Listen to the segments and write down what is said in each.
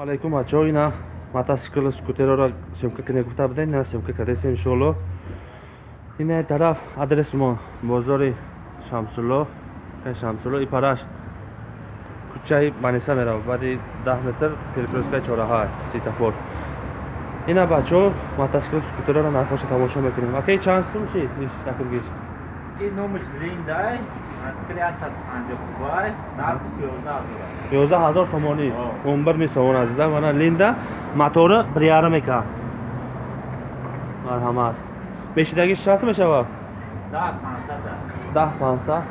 алайкум бачаҳо ина мотоцикл скутероро съёмка кунем гуфта будем ина съёмка кардем иншоалло. Ина тараф адрес мо бозори шамсулло. Шамсулло ипараш кӯчаи маниса мерав баъди даҳ метр перекрёсткаи чораҳа светофор. Ина бачаҳо мотоцикл скутероро нархоша тамошо мекунем. Акаи чанд сум шид якумгиш ёздаҳ ҳазор сомонӣ он бир месомон азиза вана линда матори бриярмека марҳамат мешидагиш чанд мешавад даҳ пансад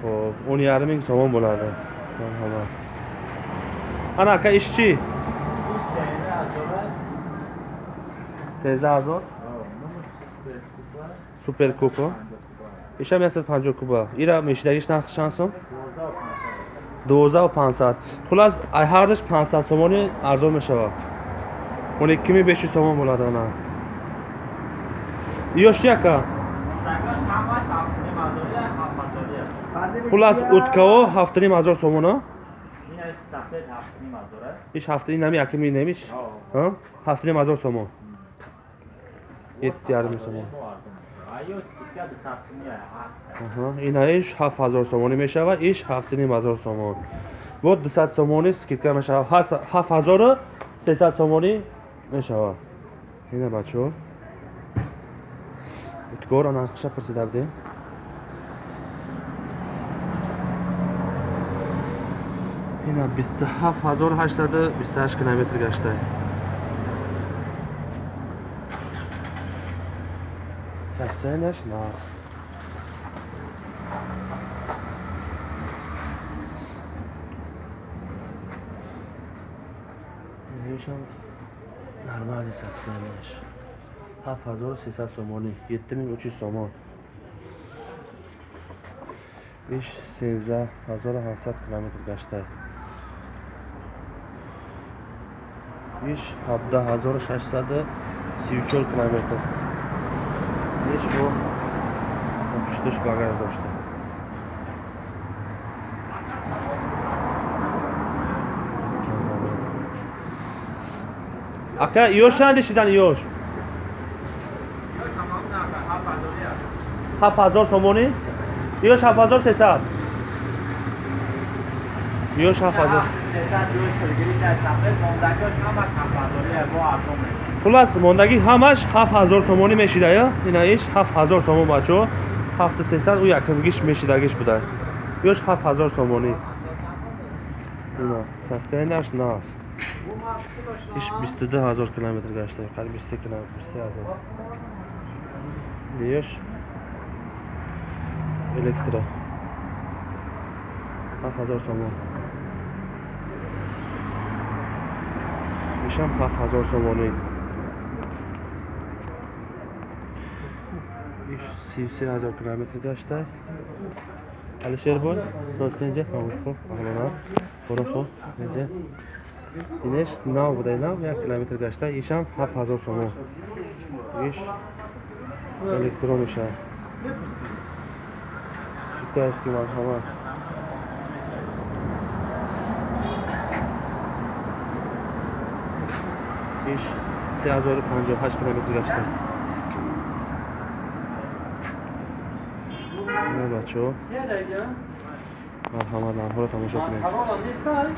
хоб он ярминг сомон bo'ladi марҳамат ана ака иш чӣ сездаҳ ҳазор суперкупо ишам яксад панҷоҳ куба. Ира мешидагиш нархи чанд дувоздаву пансад. Хулас ай ҳардаш пансад сомони арзон мешавад. Он иккими бешу сомон bo'ladi ана ёш ака хулас уткао ҳафтуним ҳазор сомоно иш ҳафта инами якими немиш? Ҳафтуним ҳазор сомон? Yetti yarim somon ина иш ҳафт ҳазор сомонӣ мешавад иш ҳафту ним ҳазор сомон. Бо дусад сомонӣ скидка мешавад. Ҳафт ҳазору сесад сомонӣ мешавад. Ина бачаҳо утгоро нархиша пурсида будем ина бисту ҳафт ҳазору That's so nice. Nation normalde seslenmiş. 7300 somoni, 7300 somon. 5 sevza 1700 kilometr gashta. 5 habda 1600 34 kilometr gdzieś, bo jakiś też bagaż dostał. Aka yoshdan dişidan yosh. هفت هزار تومانی؟ یوش هفت هزار سه سد یوش هفت هزار хулас мондаги ҳамаш ҳафт ҳазор сомонӣ мешида ё? Инаиш ҳафт ҳазор сомон бачаҳо ҳафту сесад ӯ якумгиш мешидагиш буда. Ёш ҳафт ҳазор сомонӣ состояниаш нааст иш бисту ду ҳазор километр гашта қариб бисту километр бисту ҳазор ёш электро. ҳафт ҳазор сомон ишам 7000 сомонӣ 33000 километр гашта. Алишербой ростенҷа мабуд хуб аглонас буру хуб инҷа инеш нав буда нав як километр гашта. Ишам 7000 сомон иш электронишам. Гитаски марҳамат iş Siyazoğlu Pancı Haç Kilometre Kaç'ta Ne bacho? Ne dayı ya? Merhaba, hoş geldin. Merhaba, ne istiyorsun?